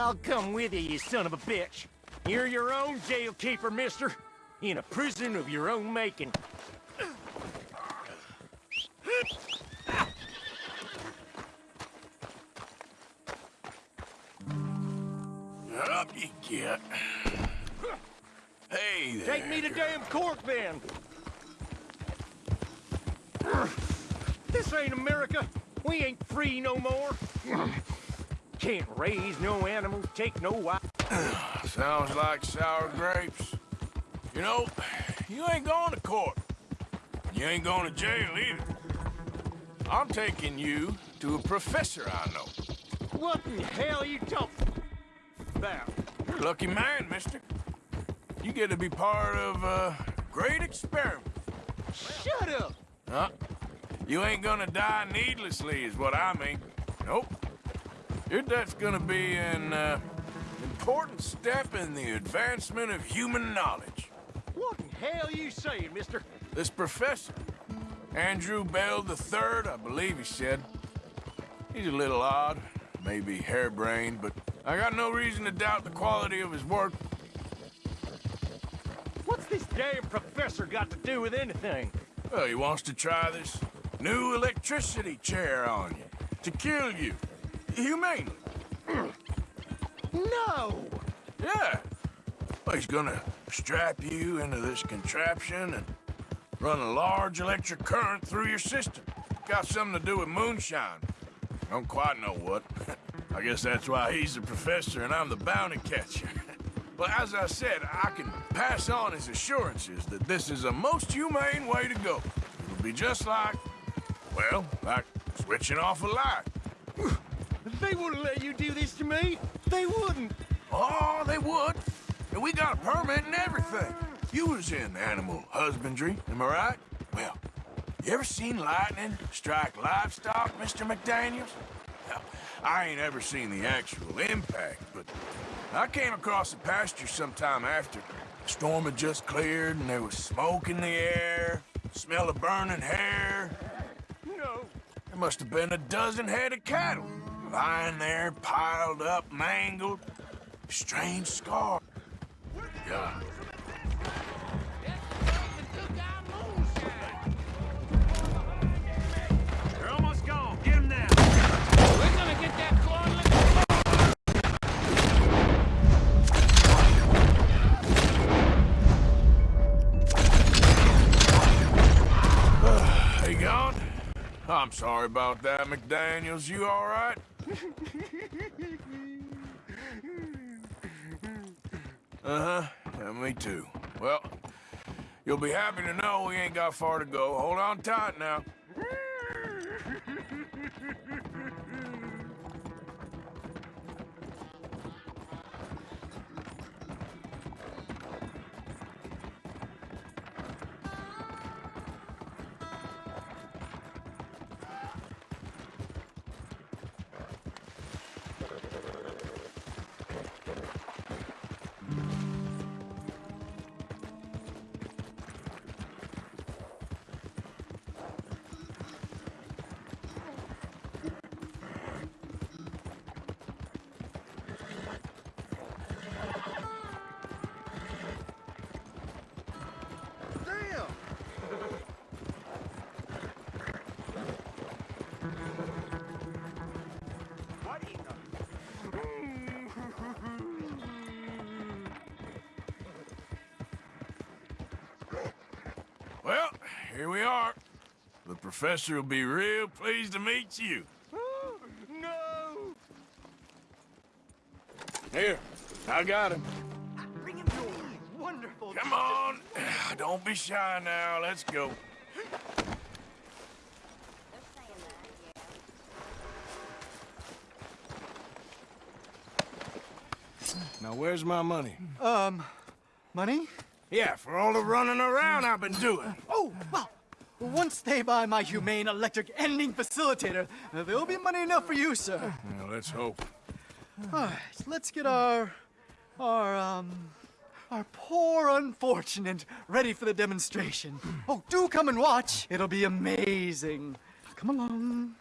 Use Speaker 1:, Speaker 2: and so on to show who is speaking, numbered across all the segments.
Speaker 1: I'll come with you, you son of a bitch. You're your own jailkeeper, mister. In a prison of your own making.
Speaker 2: Up you get. Hey there.
Speaker 1: Take me to damn court, then. This ain't America. We ain't free no more. Can't raise no animals, take no wife.
Speaker 2: Sounds like sour grapes. You know, you ain't going to court. You ain't going to jail either. I'm taking you to a professor I know.
Speaker 1: What in hell are you talking about?
Speaker 2: You're a lucky man, mister. You get to be part of a great experiment.
Speaker 1: Shut up!
Speaker 2: Huh? You ain't gonna die needlessly, is what I mean. Nope. Death's gonna be an uh, important step in the advancement of human knowledge.
Speaker 1: What in hell you saying, mister?
Speaker 2: This professor, Andrew Bell III, I believe he said. He's a little odd, maybe harebrained, but I got no reason to doubt the quality of his work.
Speaker 1: What's this damn professor got to do with anything?
Speaker 2: Well, he wants to try this new electricity chair on you, to kill you, humanely.
Speaker 1: No!
Speaker 2: Yeah. Well, he's gonna strap you into this contraption and run a large electric current through your system. Got something to do with moonshine. Don't quite know what. I guess that's why he's the professor and I'm the bounty catcher. But as I said, I can pass on his assurances that this is a most humane way to go. It'll be just like, well, like switching off a light.
Speaker 1: They wouldn't let you do this to me. They wouldn't.
Speaker 2: Oh, they would. And we got a permit and everything. You was in animal husbandry, am I right? Well, you ever seen lightning strike livestock, Mr. McDaniels? Well, I ain't ever seen the actual impact, but I came across the pasture sometime after. The storm had just cleared and there was smoke in the air, smell of burning hair.
Speaker 1: No.
Speaker 2: There must have been a dozen head of cattle, lying there, piled up, mangled. Strange scar. Yeah.
Speaker 1: They're almost gone. Get them. We're gonna get that claw lick-
Speaker 2: They gone? I'm sorry about that, McDaniels. You all right? Uh-huh. Yeah, me too. Well, you'll be happy to know we ain't got far to go. Hold on tight now. Here we are. The professor will be real pleased to meet you.
Speaker 1: the... No!
Speaker 2: Here, I got him.
Speaker 1: Bring him to me. Wonderful.
Speaker 2: Come on. Don't be shy now. Let's go. Now, where's my money?
Speaker 3: Um, money?
Speaker 2: Yeah, for all the running around I've been doing.
Speaker 3: Oh, well, once they buy my humane electric ending facilitator, there'll be money enough for you, sir.
Speaker 2: Well, let's hope.
Speaker 3: All right, let's get our, our, um, our poor unfortunate ready for the demonstration. Oh, do come and watch. It'll be amazing. Come along.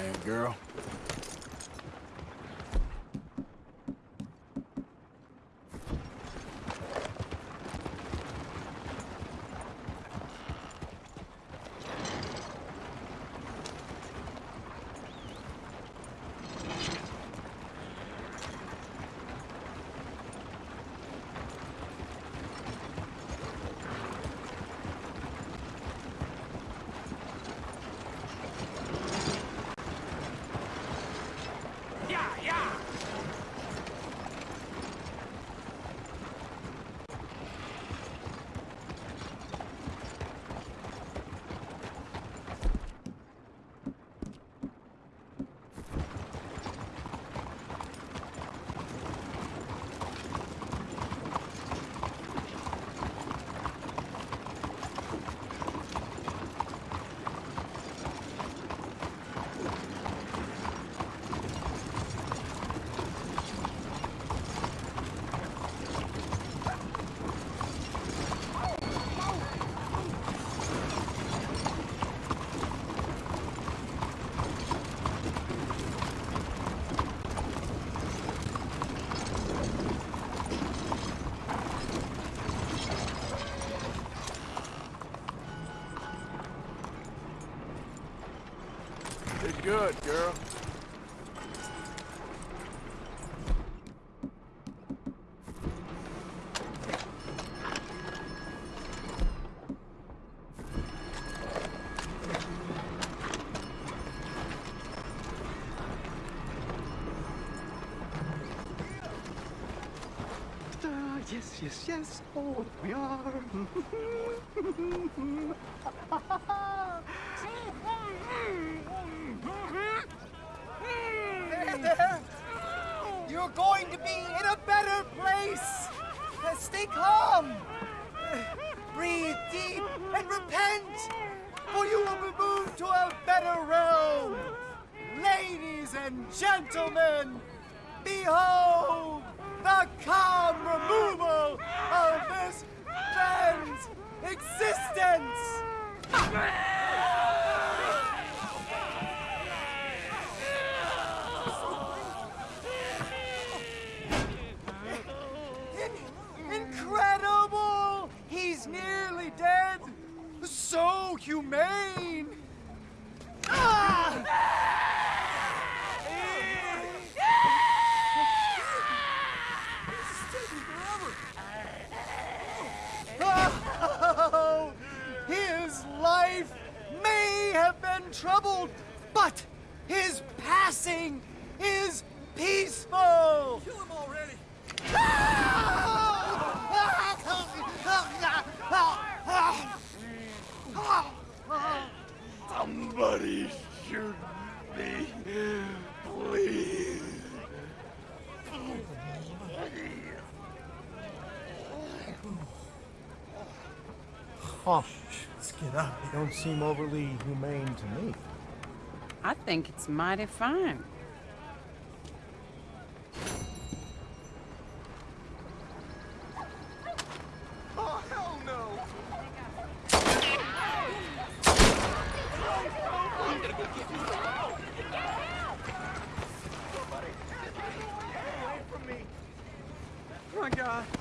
Speaker 2: Okay girl.
Speaker 1: Yeah, yeah!
Speaker 2: Did good, girl.
Speaker 3: Ah, yes, yes, yes. Oh, we are. there, there. You're going to be in a better place. Uh, Stay calm. Uh, Breathe deep and repent, for you will be moved to a better realm. Ladies and gentlemen, behold the calm removal of this man's existence.
Speaker 4: cautious. Let's get out They don't seem overly humane to me.
Speaker 5: I think it's mighty fine. Oh, hell no! My God.